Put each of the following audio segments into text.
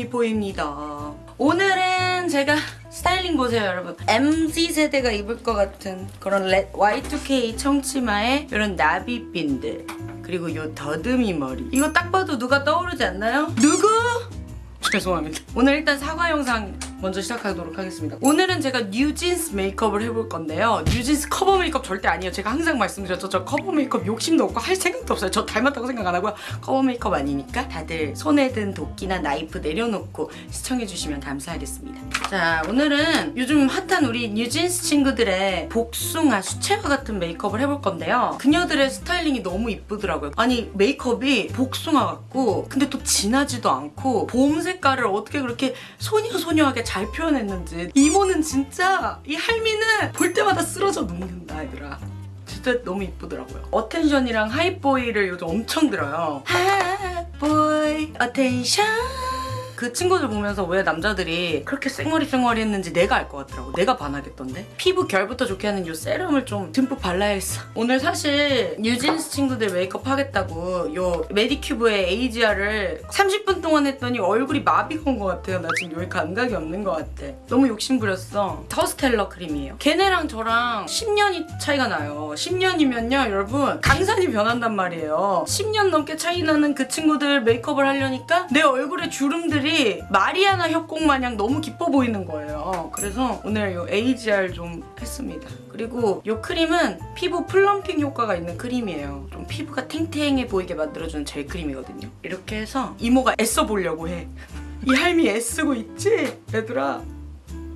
제이미포입니다. 오늘은 제가 스타일링 보세요 여러분. MZ세대가 입을 것 같은 그런 렛 Y2K 청치마에 이런 나비핀들 그리고 요 더듬이 머리 이거 딱 봐도 누가 떠오르지 않나요? 누구? 죄송합니다. 오늘 일단 사과 영상 먼저 시작하도록 하겠습니다. 오늘은 제가 뉴진스 메이크업을 해볼 건데요. 뉴진스 커버 메이크업 절대 아니에요. 제가 항상 말씀드렸죠. 저 커버 메이크업 욕심도 없고 할 생각도 없어요. 저 닮았다고 생각 안 하고요. 커버 메이크업 아니니까 다들 손에 든 도끼나 나이프 내려놓고 시청해주시면 감사하겠습니다. 자, 오늘은 요즘 핫한 우리 뉴진스 친구들의 복숭아 수채화 같은 메이크업을 해볼 건데요. 그녀들의 스타일링이 너무 이쁘더라고요. 아니 메이크업이 복숭아 같고 근데 또 진하지도 않고 봄 색깔을 어떻게 그렇게 소녀소녀하게 잘 표현했는지. 이모는 진짜 이 할미는 볼 때마다 쓰러져 눕는다 얘들아. 진짜 너무 이쁘더라고요. Attention이랑 Hype Boy를 요즘 엄청 들어요. Hype Boy Attention 그 친구들 보면서 왜 남자들이 그렇게 쌩머리 했는지 내가 알 것 같더라고. 내가 반하겠던데? 피부 결부터 좋게 하는 요 세럼을 좀 듬뿍 발라야겠어. 오늘 사실 뉴진스 친구들 메이크업 하겠다고 요 메디큐브의 에이지아를 30분 동안 했더니 얼굴이 마비가 온 것 같아요. 나 지금 여기 감각이 없는 것 같아. 너무 욕심부렸어. 더스텔러 크림이에요. 걔네랑 저랑 10년이 차이가 나요. 10년이면요 여러분 강산이 변한단 말이에요. 10년 넘게 차이 나는 그 친구들 메이크업을 하려니까 내 얼굴에 주름들이 마리아나 협곡 마냥 너무 깊어 보이는 거예요. 그래서 오늘 이 AGE-R 좀 했습니다. 그리고 이 크림은 피부 plumping 효과가 있는 크림이에요. 좀 피부가 탱탱해 보이게 만들어주는 젤 크림이거든요. 이렇게 해서 이모가 애써 보려고 해. 이 할미 애쓰고 있지? 얘들아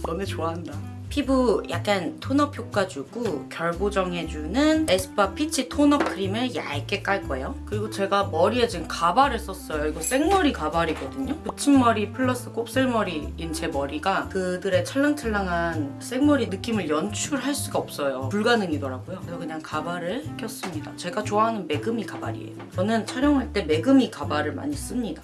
너네 좋아한다. 피부 약간 tone-up 효과 주고 결 보정해주는 에스쁘아 peach tone-up 크림을 얇게 깔 거예요. 그리고 제가 머리에 지금 가발을 썼어요. 이거 생머리 가발이거든요. 붙임머리 플러스 곱슬머리인 제 머리가 그들의 찰랑찰랑한 생머리 느낌을 연출할 수가 없어요. 불가능이더라고요. 그래서 그냥 가발을 꼈습니다. 제가 좋아하는 매그미 가발이에요. 저는 촬영할 때 매그미 가발을 많이 씁니다.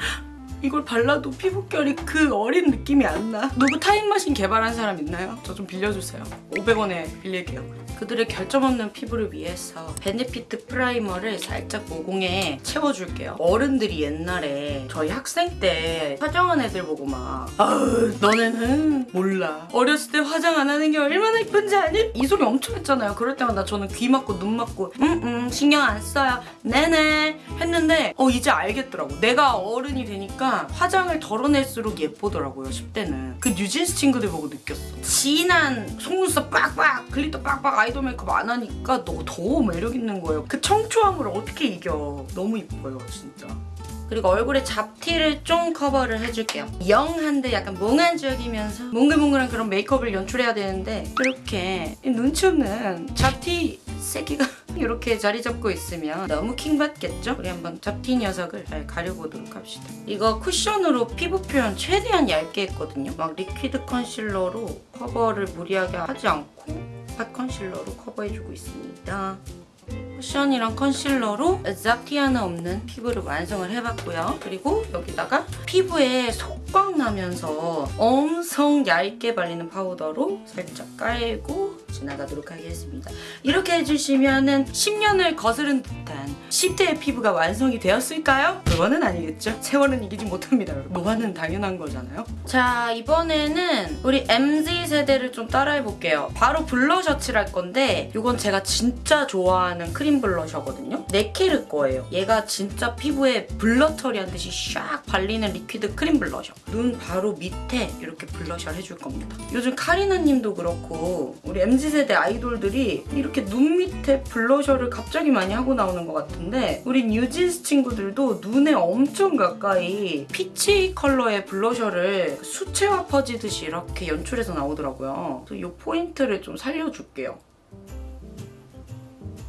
이걸 발라도 피부결이 그 어린 느낌이 안 나. 누구 타임머신 개발한 사람 있나요? 저 좀 빌려주세요. 500원에 빌릴게요. 그들의 결점 없는 피부를 위해서 베네피트 primer를 살짝 모공에 채워줄게요. 어른들이 옛날에 저희 학생 때 화장한 애들 보고 막 아우 너네는 몰라. 어렸을 때 화장 안 하는 게 얼마나 이쁜지 아니? 이 소리 엄청 했잖아요. 그럴 때마다 저는 귀 막고 눈 막고 응응 신경 안 써요. 네네 했는데 어 이제 알겠더라고. 내가 어른이 되니까 화장을 덜어낼수록 예쁘더라고요 10대는. 그 뉴진스 친구들 보고 느꼈어. 진한 속눈썹 빡빡 glitter 빡빡 아이돌 메이크업 안 하니까 더더 매력 있는 거예요. 그 청초함을 어떻게 이겨. 너무 이뻐요 진짜. 그리고 얼굴에 잡티를 좀 커버를 해줄게요. young한데 약간 몽환적이면서 몽글몽글한 그런 메이크업을 연출해야 되는데 이렇게 눈치 없는 잡티 새끼가 이렇게 자리 잡고 있으면 너무 킹받겠죠? 우리 한번 잡티 녀석을 잘 가려보도록 합시다. 이거 쿠션으로 피부 표현 최대한 얇게 했거든요. 막 liquid concealer로 커버를 무리하게 하지 않고 pot concealer로 커버해주고 있습니다. 쿠션이랑 컨실러로 잡티 하나 없는 피부를 완성을 해봤고요. 그리고 여기다가 피부에 속광 나면서 엄청 얇게 발리는 파우더로 살짝 깔고 지나가도록 하겠습니다. 이렇게 해주시면 10년을 거스른 듯한 10대의 피부가 완성이 되었을까요? 그거는 아니겠죠. 세월은 이기지 못합니다. 노화는 당연한 거잖아요. 자 이번에는 우리 MZ세대를 좀 따라해볼게요. 바로 블러셔 칠할 건데 이건 제가 진짜 좋아하는 크림 블러셔거든요. 네케르 거예요. 얘가 진짜 피부에 blur 처리한 듯이 샥 발리는 리퀴드 크림 블러셔. 눈 바로 밑에 이렇게 블러셔를 해줄 겁니다. 요즘 카리나님도 그렇고 우리 MZ 세대 아이돌들이 이렇게 눈 밑에 블러셔를 갑자기 많이 하고 나오는 것 같은데 우리 뉴진스 친구들도 눈에 엄청 가까이 peach 컬러의 블러셔를 수채화 퍼지듯이 이렇게 연출해서 나오더라고요. 그래서 이 포인트를 좀 살려줄게요.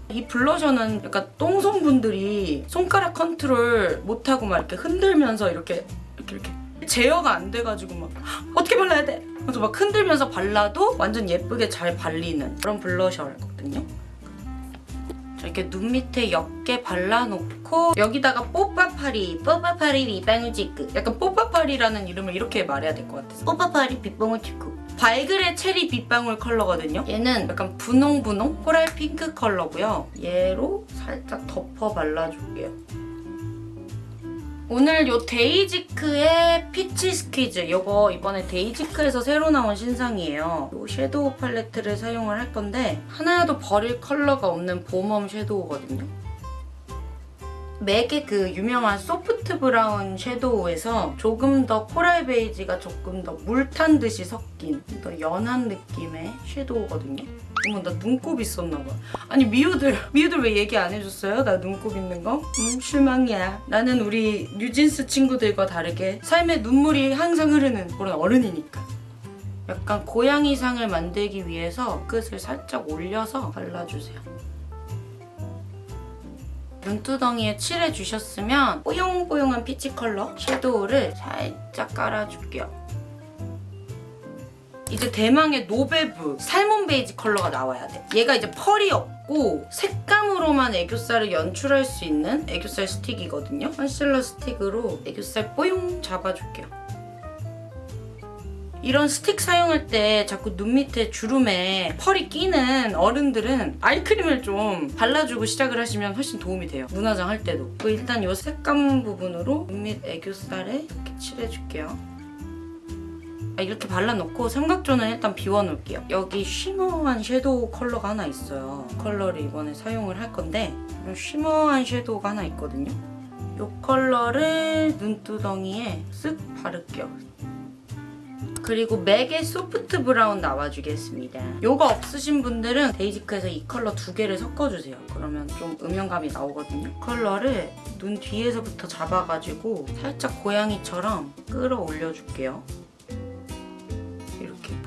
이 블러셔는 약간 똥손분들이 손가락 컨트롤 못하고 막 이렇게 흔들면서 이렇게 이렇게 이렇게 제어가 안 돼가지고 막 어떻게 발라야 돼? 그래서 막 흔들면서 발라도 완전 예쁘게 잘 발리는 그런 블러셔거든요. 자, 이렇게 눈 밑에 옅게 발라놓고 여기다가 뽀빠파리 뽀빠파리 빗방울 치크. 약간 뽀빠파리라는 이름을 이렇게 말해야 될 것 같아서. 뽀빠파리 빗방울 치크. 발그레 체리 빗방울 컬러거든요. 얘는 약간 분홍분홍 코랄 핑크 컬러고요. 얘로 살짝 덮어 발라줄게요 오늘 요 데이지크의 peach squeeze 요거 이번에 데이지크에서 새로 나온 신상이에요. 요 섀도우 팔레트를 사용을 할 건데 하나도 버릴 컬러가 없는 봄웜 섀도우거든요. 맥의 그 유명한 soft brown 섀도우에서 조금 더 코랄 베이지가 조금 더 물 탄 듯이 섞인 더 연한 느낌의 섀도우거든요. 어머 나 눈곱 있었나 봐. 아니 미우들 미우들 왜 얘기 안 해줬어요? 나 눈곱 있는 거? 음 실망이야. 나는 우리 뉴진스 친구들과 다르게 삶의 눈물이 항상 흐르는 그런 어른이니까. 약간 고양이상을 만들기 위해서 끝을 살짝 올려서 발라주세요. 눈두덩이에 칠해주셨으면 뽀용뽀용한 peach 컬러 섀도우를 살짝 깔아줄게요. 이제 대망의 노베브 salmon beige 컬러가 나와야 돼. 얘가 이제 펄이 없고 색감으로만 애교살을 연출할 수 있는 애교살 스틱이거든요. 컨실러 스틱으로 애교살 뽀용 잡아줄게요. 이런 스틱 사용할 때 자꾸 눈 밑에 주름에 펄이 끼는 어른들은 아이크림을 좀 발라주고 시작을 하시면 훨씬 도움이 돼요. 눈화장 할 때도. 일단 이 색감 부분으로 눈 밑 애교살에 이렇게 칠해줄게요. 아, 이렇게 발라놓고 삼각존은 일단 비워놓을게요. 여기 shimmer한 섀도우 컬러가 하나 있어요. 컬러를 이번에 사용을 할 건데 이런 shimmer한 섀도우가 하나 있거든요. 이 컬러를 눈두덩이에 쓱 바를게요. 그리고 맥의 soft brown 나와주겠습니다. 이거 없으신 분들은 데이지크에서 이 컬러 두 개를 섞어주세요. 그러면 좀 음영감이 나오거든요. 컬러를 눈 뒤에서부터 잡아가지고 살짝 고양이처럼 끌어올려줄게요.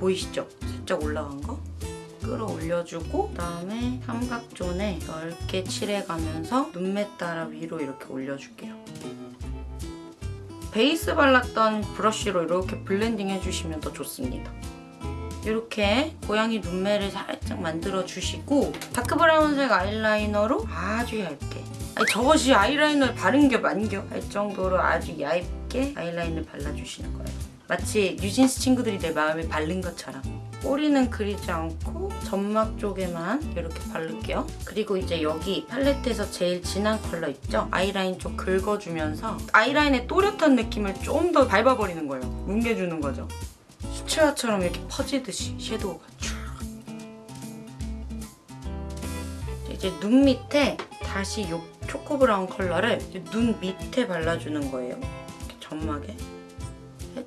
보이시죠? 살짝 올라간 거? 끌어올려주고 그다음에 삼각존에 넓게 칠해가면서 눈매 따라 위로 이렇게 올려줄게요. 베이스 발랐던 브러쉬로 이렇게 블렌딩 해주시면 더 좋습니다. 이렇게 고양이 눈매를 살짝 만들어주시고 다크 브라운색 아이라이너로 아주 얇게 아니 저것이 아이라이너를 바른 게 맞겨 할 정도로 아주 얇게 아이라인을 발라주시는 거예요. 마치 뉴진스 친구들이 내 마음에 바른 것처럼 꼬리는 그리지 않고 점막 쪽에만 이렇게 바를게요. 그리고 이제 여기 팔레트에서 제일 진한 컬러 있죠? 아이라인 좀 긁어주면서 아이라인의 또렷한 느낌을 좀 더 밟아버리는 거예요. 뭉개주는 거죠. 수채화처럼 이렇게 퍼지듯이 섀도우가 쭉. 이제 눈 밑에 다시 이 초코 브라운 컬러를 눈 밑에 발라주는 거예요. 이렇게 점막에.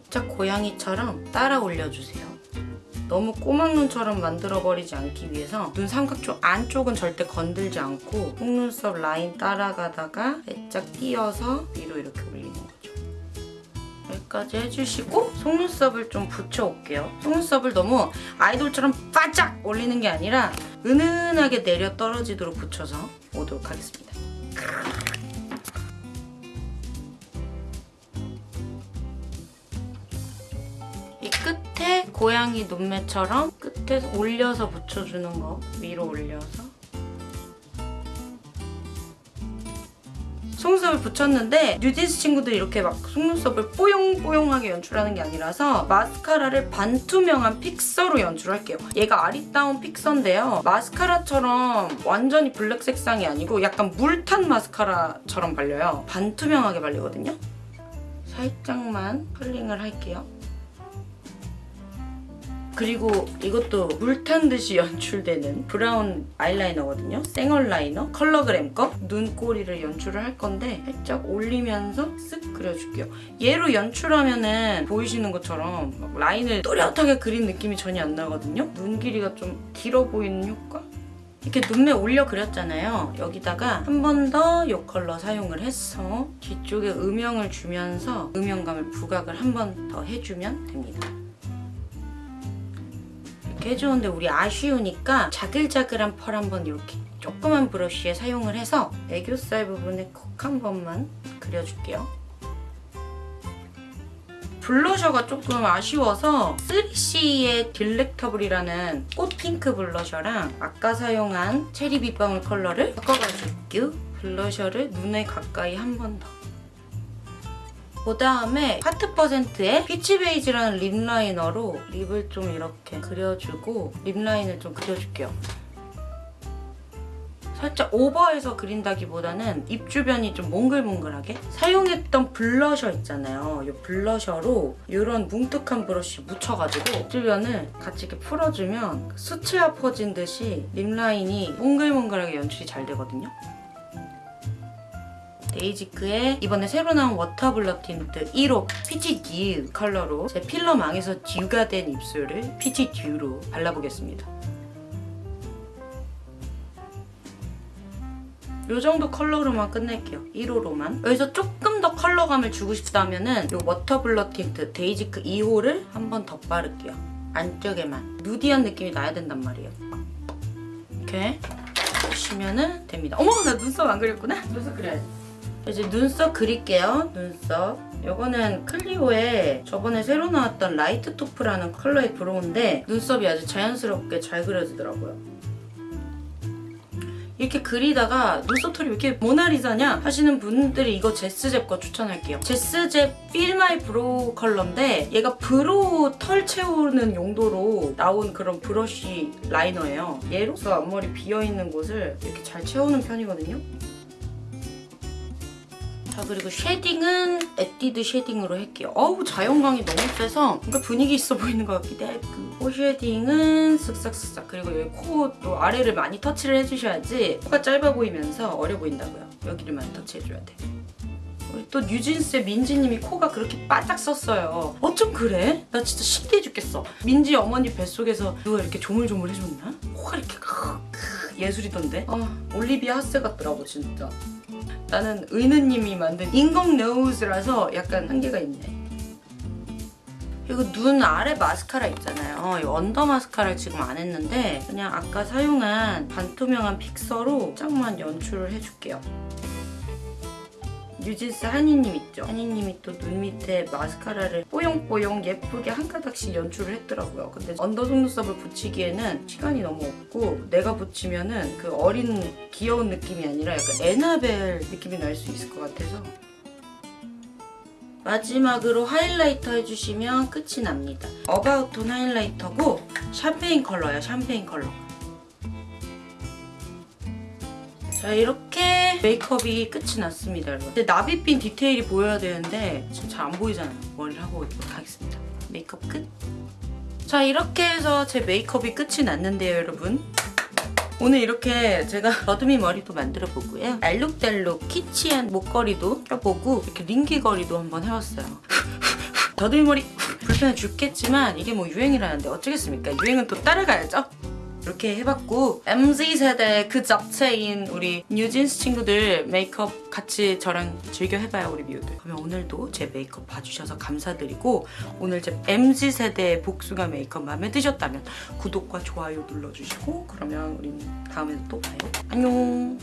살짝 고양이처럼 따라 올려주세요. 너무 꼬막눈처럼 만들어버리지 않기 위해서 눈 삼각존 안쪽은 절대 건들지 않고 속눈썹 라인 따라가다가 살짝 띄어서 위로 이렇게 올리는 거죠. 여기까지 해주시고 속눈썹을 좀 붙여올게요. 속눈썹을 너무 아이돌처럼 바짝 올리는 게 아니라 은은하게 내려 떨어지도록 붙여서 오도록 하겠습니다. 끝에 고양이 눈매처럼 끝에 올려서 붙여주는 거 위로 올려서 속눈썹을 붙였는데 뉴진스 친구들이 이렇게 막 속눈썹을 뽀용뽀용하게 연출하는 게 아니라서 마스카라를 반투명한 fixer로 연출할게요. 얘가 아리따운 fixer인데요. 마스카라처럼 완전히 블랙 색상이 아니고 약간 물탄 마스카라처럼 발려요. 반투명하게 발리거든요. 살짝만 컬링을 할게요. 그리고 이것도 물탄 듯이 연출되는 브라운 아이라이너거든요. 생얼 라이너 컬러그램 거 눈꼬리를 연출을 할 건데 살짝 올리면서 쓱 그려줄게요. 얘로 연출하면은 보이시는 것처럼 막 라인을 또렷하게 그린 느낌이 전혀 안 나거든요. 눈 길이가 좀 길어 보이는 효과? 이렇게 눈매 올려 그렸잖아요. 여기다가 한 번 더 이 컬러 사용을 해서 뒤쪽에 음영을 주면서 음영감을 부각을 한 번 더 해주면 됩니다. 이렇게 해주는데 우리 아쉬우니까 자글자글한 펄 한번 이렇게 조그만 브러쉬에 사용을 해서 애교살 부분에 콕 한 번만 그려줄게요. 블러셔가 조금 아쉬워서 3CE의 delectable이라는 꽃 핑크 블러셔랑 아까 사용한 체리 빗방울 컬러를 섞어가지고 블러셔를 눈에 가까이 한 번 더. 그 다음에 하트 퍼센트의 peach beige라는 립 라이너로 립을 좀 이렇게 그려주고 립 라인을 좀 그려줄게요. 살짝 오버해서 그린다기보다는 입 주변이 좀 몽글몽글하게 사용했던 블러셔 있잖아요. 이 블러셔로 이런 뭉툭한 브러쉬 묻혀가지고 입 주변을 같이 이렇게 풀어주면 수채화 퍼진 듯이 lip line이 몽글몽글하게 연출이 잘 되거든요. 데이지크의 이번에 새로 나온 워터 블러 틴트 1호 피치 듀 컬러로 제 필러 망해서 듀가 된 입술을 피치 듀로 발라보겠습니다. 이 정도 컬러로만 끝낼게요. 1호로만. 여기서 조금 더 컬러감을 주고 싶다면 은 이 워터 블러 틴트 데이지크 2호를 한 번 더 바를게요. 안쪽에만. 누디한 느낌이 나야 된단 말이에요. 이렇게 보시면은 됩니다. 어머! 나 눈썹 안 그렸구나? 눈썹 그려야지. 이제 눈썹 그릴게요. 눈썹. 이거는 클리오의 저번에 새로 나왔던 light taupe라는 컬러의 brow인데 눈썹이 아주 자연스럽게 잘 그려지더라고요. 이렇게 그리다가 눈썹털이 왜 이렇게 모나리자냐 하시는 분들이 이거 제스잽 거 추천할게요. 제스잽 My Brow 컬러인데 얘가 brow 털 채우는 용도로 나온 그런 brush liner예요. 얘로서 앞머리 비어있는 곳을 이렇게 잘 채우는 편이거든요. 자 그리고 shading은 에뛰드 shading으로 할게요. 어우 자연광이 너무 세서 뭔가 분위기 있어 보이는 것 같기도 해. 코 shading은 쓱싹쓱싹 그리고 여기 코도 아래를 많이 터치를 해주셔야지 코가 짧아 보이면서 어려 보인다고요. 여기를 많이 터치해줘야 돼. 우리 또 뉴진스의 민지님이 코가 그렇게 바짝 섰어요. 어쩜 그래? 나 진짜 신기해 죽겠어. 민지 어머니 뱃속에서 누가 이렇게 조물조물 해줬나? 코가 이렇게 코끝 예술이던데? 아 올리비아 핫세 같더라고 진짜. 나는 의느님이 만든 인공 nose라서 약간 한계가 있네. 그리고 눈 아래 마스카라 있잖아요. 이 under 마스카라를 지금 안 했는데 그냥 아까 사용한 반투명한 fixer로 살짝만 연출을 해줄게요. 뉴진스 하니님 있죠? 하니님이 또 눈 밑에 마스카라를 뽀용뽀용 예쁘게 한 가닥씩 연출을 했더라고요. 근데 under 속눈썹을 붙이기에는 시간이 너무 없고 내가 붙이면 은 그 어린 귀여운 느낌이 아니라 약간 애나벨 느낌이 날 수 있을 것 같아서 마지막으로 highlighter 해주시면 끝이 납니다. 어바웃톤 highlighter고 샴페인 컬러예요. 샴페인 컬러. 자 이렇게 메이크업이 끝이 났습니다 여러분. 근데 나비핀 디테일이 보여야 되는데 지금 잘 안 보이잖아요. 머리를 하고 하겠습니다. 메이크업 끝! 자 이렇게 해서 제 메이크업이 끝이 났는데요 여러분. 오늘 이렇게 제가 더듬이 머리도 만들어 보고요. 알록달록 키치한 목걸이도 껴보고 이렇게 링 귀걸이도 한번 해봤어요. 더듬이 머리 불편해 죽겠지만 이게 뭐 유행이라는데 어쩌겠습니까? 유행은 또 따라가야죠 이렇게 해봤고 MZ세대 그 잡채인 우리 뉴진스 친구들 메이크업 같이 저랑 즐겨 해봐요 우리 미우들. 그러면 오늘도 제 메이크업 봐주셔서 감사드리고 오늘 제 MZ세대의 복숭아 메이크업 마음에 드셨다면 구독과 좋아요 눌러주시고 그러면 우린 다음에 또 봐요. 안녕